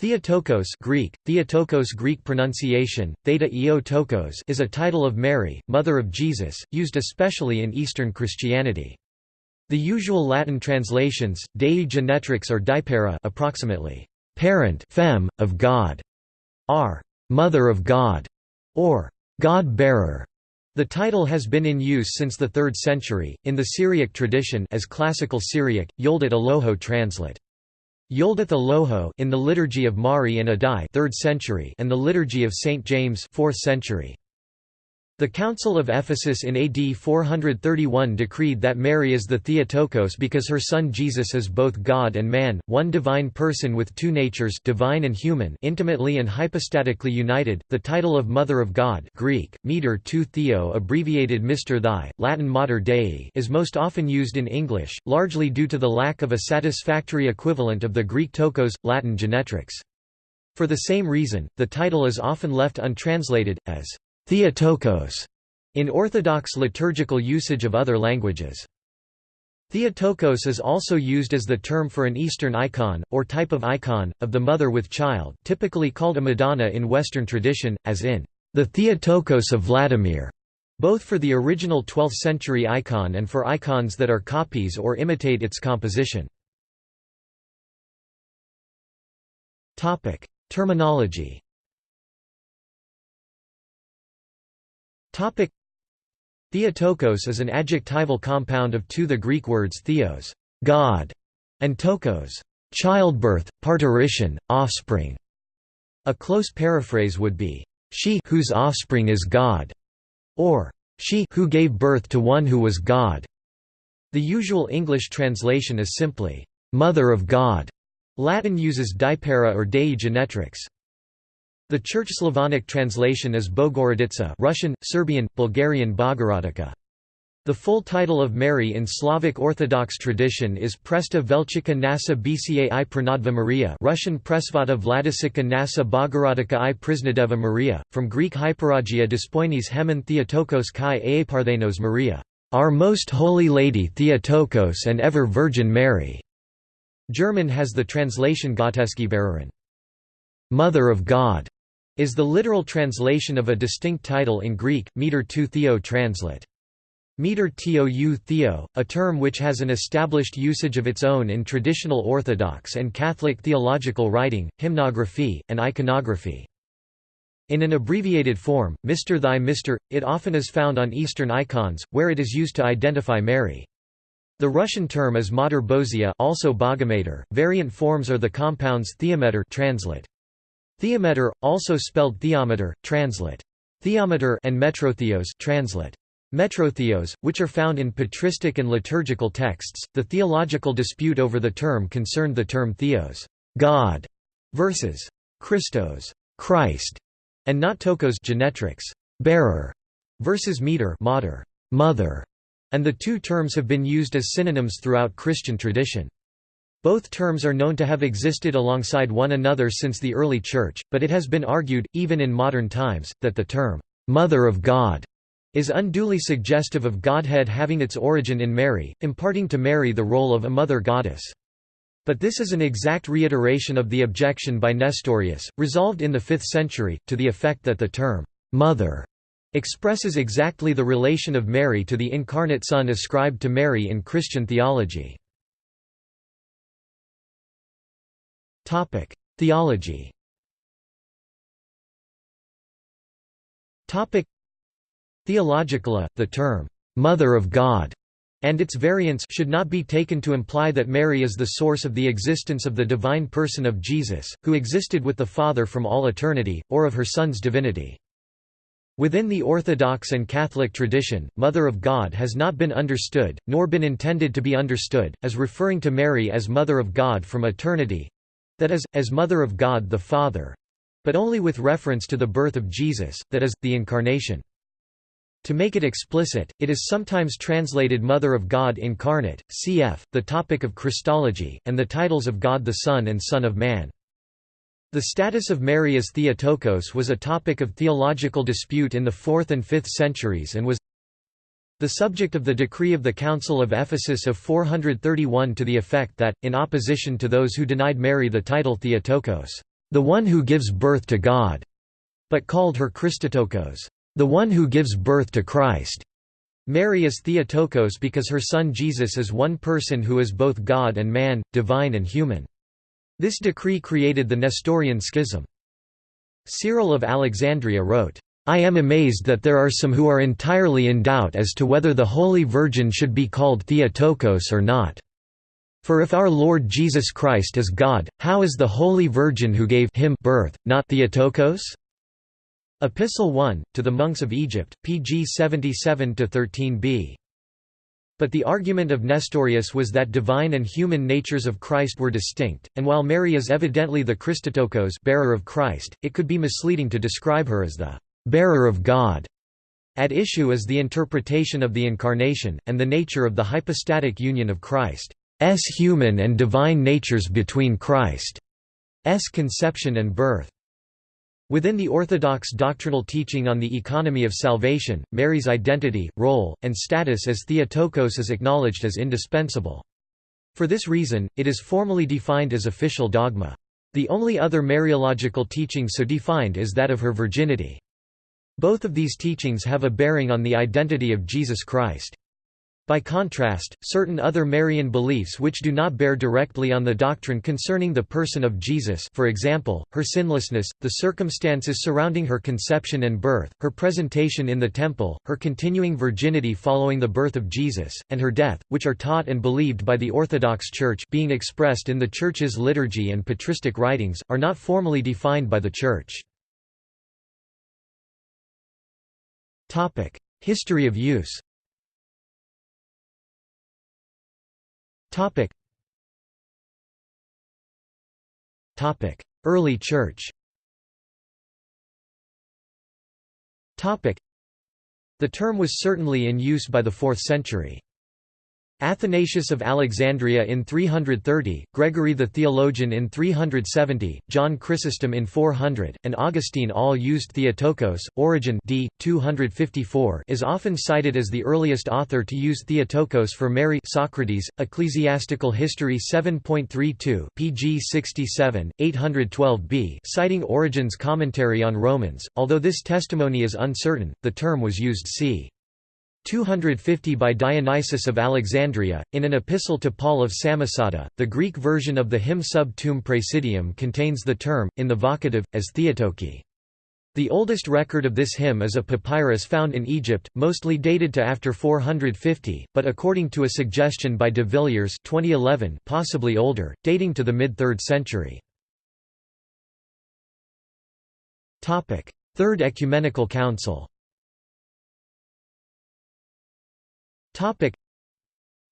Theotokos Greek, Theotokos Greek pronunciation, Theta Eotokos is a title of Mary, Mother of Jesus, used especially in Eastern Christianity. The usual Latin translations, Dei Genetrix or Deipara approximately, parent fem, of God, are Mother of God, or God-bearer. The title has been in use since the 3rd century, in the Syriac tradition as Classical Syriac, Yoldat Aloho translate. Yoldath Aloho in the Liturgy of Mari and Addai 3rd century and the Liturgy of St. James 4th century. The Council of Ephesus in AD 431 decreed that Mary is the Theotokos because her son Jesus is both God and man, one divine person with two natures divine and human intimately and hypostatically united. The title of Mother of God Greek, Meter tu Theo abbreviated Mr. Thy, Latin Mater Dei is most often used in English, largely due to the lack of a satisfactory equivalent of the Greek tokos, Latin genetrix. For the same reason, the title is often left untranslated, as Theotokos in Orthodox liturgical usage of other languages. Theotokos is also used as the term for an Eastern icon, or type of icon, of the mother with child typically called a Madonna in Western tradition, as in, "...the Theotokos of Vladimir", both for the original 12th-century icon and for icons that are copies or imitate its composition. Terminology Theotokos is an adjectival compound of two the Greek words theos God", and tokos childbirth, parturition, offspring. A close paraphrase would be, she whose offspring is God, or she who gave birth to one who was God. The usual English translation is simply, Mother of God. Latin uses Deipara or Dei genetrix. The Church Slavonic translation is Bogoroditsa Russian, Serbian, Bulgarian Bogorodica. The full title of Mary in Slavic Orthodox tradition is Presta Velchika Nasa Bca i Pranadva Maria Russian Presvata Vladisika Nasa Bogorodica i Prisnadeva Maria, from Greek Hyperagia Dispoinis Hemen Theotokos kai Eeparthenos Maria, Our Most Holy Lady Theotokos and Ever Virgin Mary. German has the translation Gottesgebärerin, Mother of God is the literal translation of a distinct title in Greek, meter tu theo translate. Meter tou theo, a term which has an established usage of its own in traditional Orthodox and Catholic theological writing, hymnography, and iconography. In an abbreviated form, Mr. Thy Mr., it often is found on Eastern icons, where it is used to identify Mary. The Russian term is Mater Bozia also Bogomater. Variant forms are the compounds theometer translate. Theometer, also spelled theometer, translate. Theometer and metrotheos translate. Metrotheos, which are found in patristic and liturgical texts. The theological dispute over the term concerned the term theos, God, versus Christos, Christ, and not tokos genetrix, bearer, versus meter, mater, mother, and the two terms have been used as synonyms throughout Christian tradition. Both terms are known to have existed alongside one another since the early Church, but it has been argued, even in modern times, that the term, "'Mother of God' is unduly suggestive of Godhead having its origin in Mary, imparting to Mary the role of a mother goddess. But this is an exact reiteration of the objection by Nestorius, resolved in the 5th century, to the effect that the term, "'mother' expresses exactly the relation of Mary to the incarnate Son ascribed to Mary in Christian theology. Theology Topic: Theologically, the term, "'Mother of God' and its variants should not be taken to imply that Mary is the source of the existence of the divine person of Jesus, who existed with the Father from all eternity, or of her Son's divinity. Within the Orthodox and Catholic tradition, Mother of God has not been understood, nor been intended to be understood, as referring to Mary as Mother of God from eternity, that is, as Mother of God the Father but only with reference to the birth of Jesus, that is, the Incarnation. To make it explicit, it is sometimes translated Mother of God Incarnate, cf. the topic of Christology, and the titles of God the Son and Son of Man. The status of Mary as Theotokos was a topic of theological dispute in the 4th and 5th centuries and was the subject of the decree of the Council of Ephesus of 431 to the effect that, in opposition to those who denied Mary the title Theotokos, the one who gives birth to God, but called her Christotokos, the one who gives birth to Christ. Mary is Theotokos because her son Jesus is one person who is both God and man, divine and human. This decree created the Nestorian schism. Cyril of Alexandria wrote, I am amazed that there are some who are entirely in doubt as to whether the Holy Virgin should be called Theotokos or not. For if our Lord Jesus Christ is God, how is the Holy Virgin who gave him birth, not Theotokos? Epistle 1, to the monks of Egypt, pg 77–13b. But the argument of Nestorius was that divine and human natures of Christ were distinct, and while Mary is evidently the Christotokos bearer of Christ, it could be misleading to describe her as the bearer of God. At issue is the interpretation of the Incarnation, and the nature of the hypostatic union of Christ's human and divine natures between Christ's conception and birth. Within the Orthodox doctrinal teaching on the economy of salvation, Mary's identity, role, and status as Theotokos is acknowledged as indispensable. For this reason, it is formally defined as official dogma. The only other Mariological teaching so defined is that of her virginity. Both of these teachings have a bearing on the identity of Jesus Christ. By contrast, certain other Marian beliefs which do not bear directly on the doctrine concerning the person of Jesus for example, her sinlessness, the circumstances surrounding her conception and birth, her presentation in the temple, her continuing virginity following the birth of Jesus, and her death, which are taught and believed by the Orthodox Church being expressed in the Church's liturgy and patristic writings, are not formally defined by the Church. History of use Topic. Topic: Early Church. Topic: The term was certainly in use by the 4th century. Athanasius of Alexandria in 330, Gregory the Theologian in 370, John Chrysostom in 400, and Augustine all used Theotokos. Origen d. 254 is often cited as the earliest author to use Theotokos for Mary Socrates, Ecclesiastical History 7.32 pg 67, 812b citing Origen's commentary on Romans, although this testimony is uncertain, the term was used c. 250 by Dionysius of Alexandria, in an epistle to Paul of Samosata. The Greek version of the hymn Sub Tuum Praesidium contains the term, in the vocative, as Theotoke. The oldest record of this hymn is a papyrus found in Egypt, mostly dated to after 450, but according to a suggestion by de Villiers 2011 possibly older, dating to the mid-3rd century. Third Ecumenical Council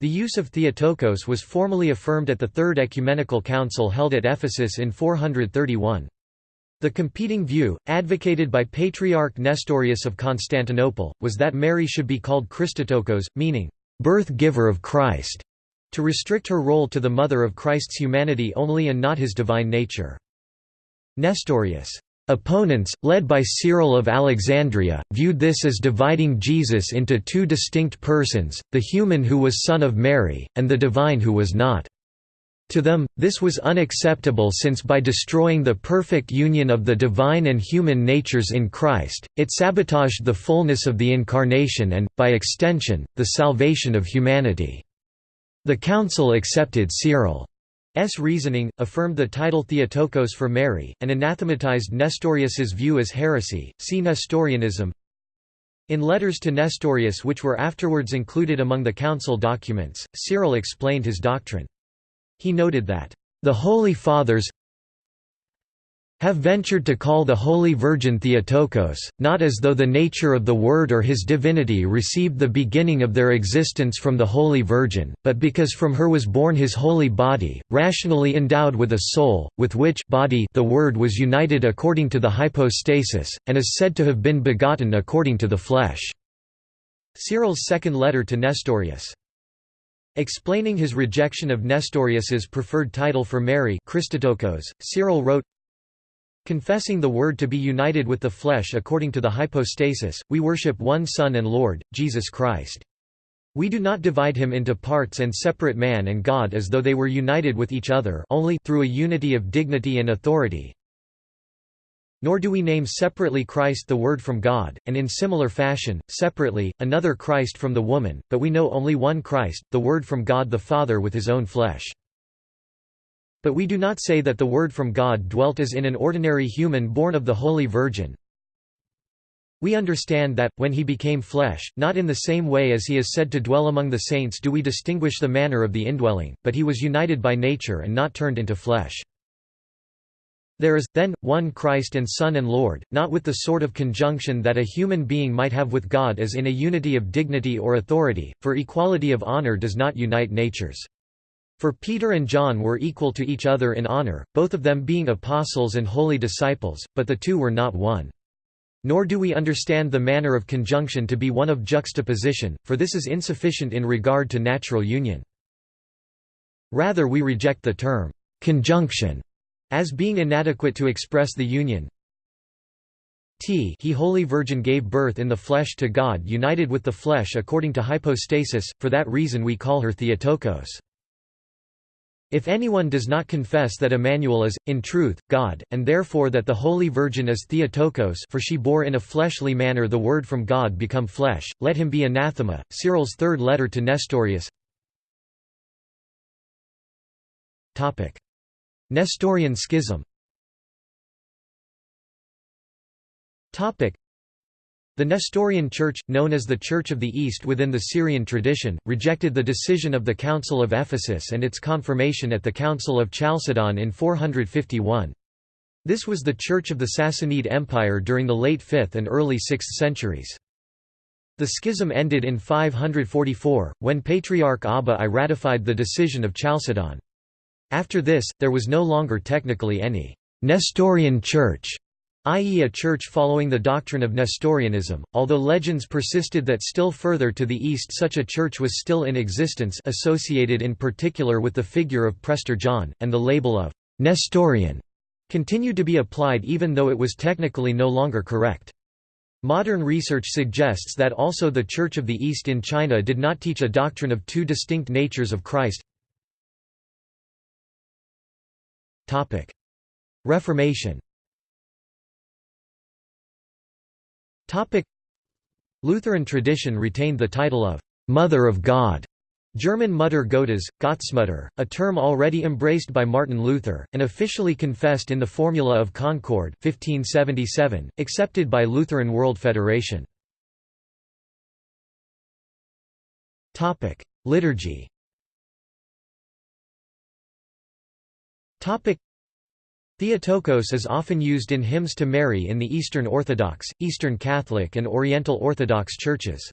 The use of Theotokos was formally affirmed at the Third Ecumenical Council held at Ephesus in 431. The competing view, advocated by Patriarch Nestorius of Constantinople, was that Mary should be called Christotokos, meaning, birth-giver of Christ, to restrict her role to the mother of Christ's humanity only and not his divine nature. Nestorius' Opponents, led by Cyril of Alexandria, viewed this as dividing Jesus into two distinct persons, the human who was son of Mary, and the divine who was not. To them, this was unacceptable since by destroying the perfect union of the divine and human natures in Christ, it sabotaged the fullness of the Incarnation and, by extension, the salvation of humanity. The Council accepted Cyril S. reasoning, affirmed the title Theotokos for Mary, and anathematized Nestorius's view as heresy. See Nestorianism. In letters to Nestorius which were afterwards included among the council documents, Cyril explained his doctrine. He noted that, "...the Holy Fathers have ventured to call the Holy Virgin Theotokos, not as though the nature of the Word or his divinity received the beginning of their existence from the Holy Virgin, but because from her was born his holy body, rationally endowed with a soul, with which body the Word was united according to the hypostasis, and is said to have been begotten according to the flesh." Cyril's second letter to Nestorius. Explaining his rejection of Nestorius's preferred title for Mary Christotokos, Cyril wrote, Confessing the Word to be united with the flesh according to the hypostasis, we worship one Son and Lord, Jesus Christ. We do not divide him into parts and separate man and God as though they were united with each other only through a unity of dignity and authority. Nor do we name separately Christ the Word from God, and in similar fashion, separately, another Christ from the woman, but we know only one Christ, the Word from God the Father with his own flesh. But we do not say that the Word from God dwelt as in an ordinary human born of the Holy Virgin. We understand that, when he became flesh, not in the same way as he is said to dwell among the saints do we distinguish the manner of the indwelling, but he was united by nature and not turned into flesh. There is, then, one Christ and Son and Lord, not with the sort of conjunction that a human being might have with God as in a unity of dignity or authority, for equality of honor does not unite natures. For Peter and John were equal to each other in honor, both of them being apostles and holy disciples, but the two were not one. Nor do we understand the manner of conjunction to be one of juxtaposition, for this is insufficient in regard to natural union. Rather we reject the term, conjunction as being inadequate to express the union t he Holy Virgin gave birth in the flesh to God united with the flesh according to hypostasis, for that reason we call her Theotokos. If anyone does not confess that Emmanuel is, in truth, God, and therefore that the Holy Virgin is Theotokos for she bore in a fleshly manner the Word from God become flesh, let him be anathema. Cyril's third letter to Nestorius. Nestorian schism the Nestorian Church, known as the Church of the East within the Syrian tradition, rejected the decision of the Council of Ephesus and its confirmation at the Council of Chalcedon in 451. This was the Church of the Sassanid Empire during the late 5th and early 6th centuries. The schism ended in 544, when Patriarch Abba I ratified the decision of Chalcedon. After this, there was no longer technically any Nestorian church, i.e. a church following the doctrine of Nestorianism, although legends persisted that still further to the east such a church was still in existence associated in particular with the figure of Prester John, and the label of «Nestorian» continued to be applied even though it was technically no longer correct. Modern research suggests that also the Church of the East in China did not teach a doctrine of two distinct natures of Christ, Reformation Lutheran tradition retained the title of «Mother of God» German Mutter Gottes, Gottsmutter, a term already embraced by Martin Luther, and officially confessed in the Formula of Concord 1577, accepted by Lutheran World Federation. Liturgy Theotokos is often used in hymns to Mary in the Eastern Orthodox, Eastern Catholic and Oriental Orthodox churches.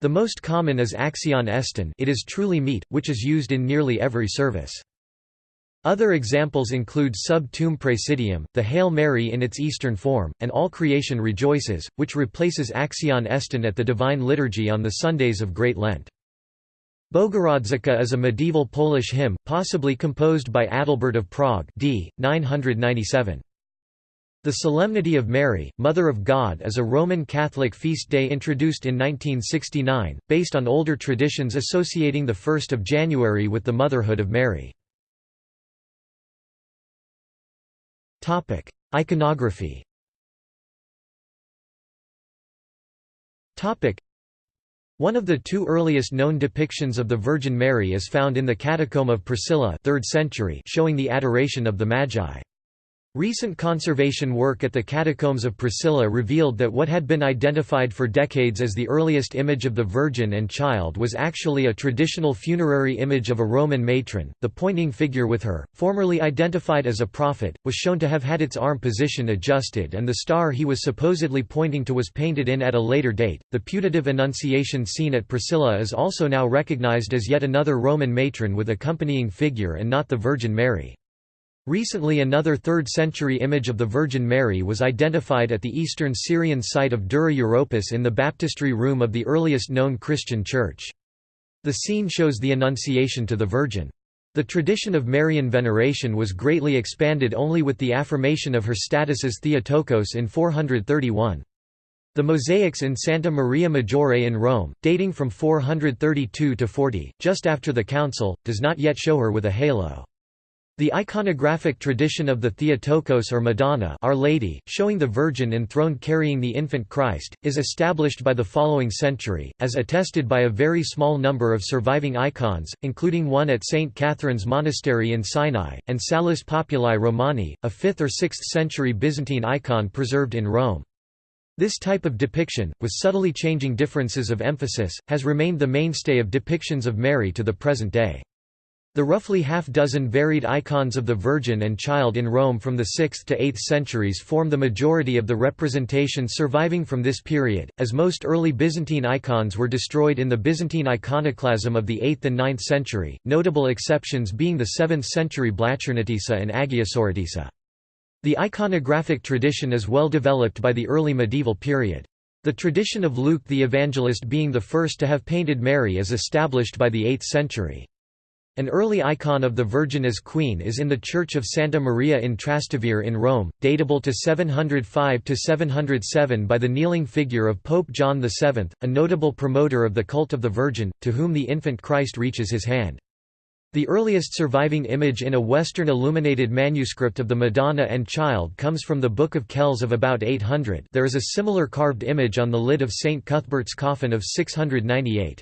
The most common is Axion Estin it is truly meet, which is used in nearly every service. Other examples include Sub Tuum Praesidium, the Hail Mary in its Eastern form, and All Creation Rejoices, which replaces Axion Estin at the Divine Liturgy on the Sundays of Great Lent. Bogurodzica is a medieval Polish hymn, possibly composed by Adalbert of Prague d. 997. The Solemnity of Mary, Mother of God is a Roman Catholic feast day introduced in 1969, based on older traditions associating the 1st of January with the motherhood of Mary. Iconography one of the two earliest known depictions of the Virgin Mary is found in the Catacomb of Priscilla 3rd century showing the adoration of the Magi. Recent conservation work at the Catacombs of Priscilla revealed that what had been identified for decades as the earliest image of the Virgin and Child was actually a traditional funerary image of a Roman matron. The pointing figure with her, formerly identified as a prophet, was shown to have had its arm position adjusted and the star he was supposedly pointing to was painted in at a later date. The putative Annunciation scene at Priscilla is also now recognized as yet another Roman matron with accompanying figure and not the Virgin Mary. Recently another 3rd-century image of the Virgin Mary was identified at the eastern Syrian site of Dura Europos in the baptistry room of the earliest known Christian church. The scene shows the Annunciation to the Virgin. The tradition of Marian veneration was greatly expanded only with the affirmation of her status as Theotokos in 431. The mosaics in Santa Maria Maggiore in Rome, dating from 432 to 40, just after the council, does not yet show her with a halo. The iconographic tradition of the Theotokos or Madonna Our Lady, showing the Virgin enthroned carrying the infant Christ, is established by the following century, as attested by a very small number of surviving icons, including one at St. Catherine's Monastery in Sinai, and Salus Populi Romani, a 5th or 6th century Byzantine icon preserved in Rome. This type of depiction, with subtly changing differences of emphasis, has remained the mainstay of depictions of Mary to the present day. The roughly half-dozen varied icons of the Virgin and Child in Rome from the 6th to 8th centuries form the majority of the representations surviving from this period, as most early Byzantine icons were destroyed in the Byzantine iconoclasm of the 8th and 9th century, notable exceptions being the 7th century Blachernitissa and Agiosoritissa. The iconographic tradition is well developed by the early medieval period. The tradition of Luke the Evangelist being the first to have painted Mary is established by the 8th century. An early icon of the Virgin as Queen is in the Church of Santa Maria in Trastevere in Rome, datable to 705–707 by the kneeling figure of Pope John VII, a notable promoter of the cult of the Virgin, to whom the infant Christ reaches his hand. The earliest surviving image in a Western illuminated manuscript of the Madonna and Child comes from the Book of Kells of about 800 there is a similar carved image on the lid of St. Cuthbert's coffin of 698.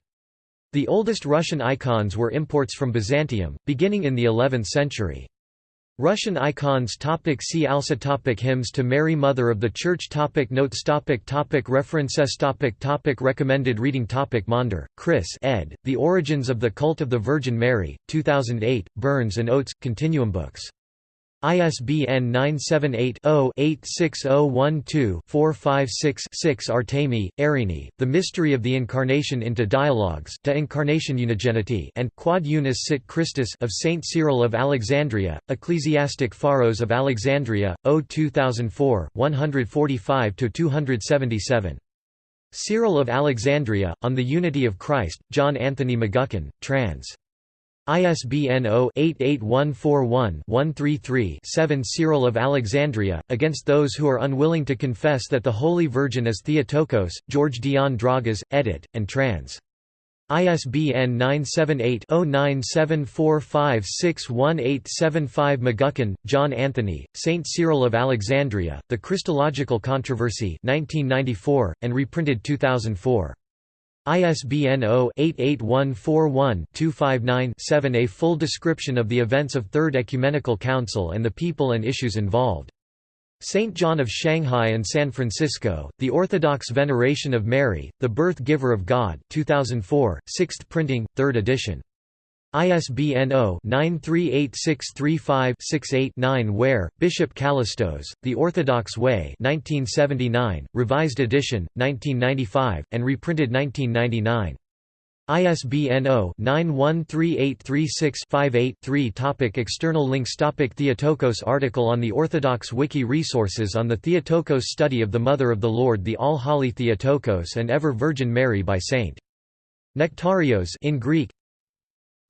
The oldest Russian icons were imports from Byzantium, beginning in the 11th century. Russian icons topic See also topic Hymns to Mary Mother of the Church topic Notes topic topic References topic topic Recommended reading topic Maunder, Chris ed., The Origins of the Cult of the Virgin Mary, 2008, Burns and Oates, Continuum Books. ISBN 978-0-86012-456-6 Artemi, Erini, The Mystery of the Incarnation into Dialogues De Incarnation Unigeniti and Quod Unus Sit Christus of Saint Cyril of Alexandria, Ecclesiastic Pharos of Alexandria, O 2004, 145–277. Cyril of Alexandria, On the Unity of Christ, John Anthony McGuckin, trans. ISBN 0-88141-133-7 Cyril of Alexandria, against those who are unwilling to confess that the Holy Virgin is Theotokos, George Dion Dragas, edit, and trans. ISBN 978-0974561875 McGuckin, John Anthony, St. Cyril of Alexandria, The Christological Controversy 1994, and reprinted 2004. ISBN 0-88141-259-7 A full description of the events of Third Ecumenical Council and the people and issues involved. St. John of Shanghai and San Francisco, The Orthodox Veneration of Mary, the Birth Giver of God 2004, 6th printing, 3rd edition. ISBN 0-938635-68-9 Ware, Bishop Kallistos, The Orthodox Way 1979, revised edition, 1995, and reprinted 1999. ISBN 0-913836-58-3 Topic External links Topic Theotokos article on the Orthodox Wiki Resources on the Theotokos study of the Mother of the Lord the All-Holy Theotokos and Ever Virgin Mary by St. Nectarios in Greek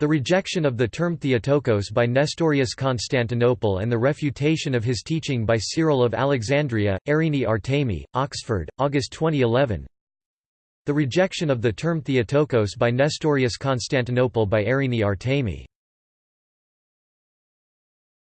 the rejection of the term Theotokos by Nestorius Constantinople and the refutation of his teaching by Cyril of Alexandria, Erini Artemi, Oxford, August 2011 The rejection of the term Theotokos by Nestorius Constantinople by Erini Artemi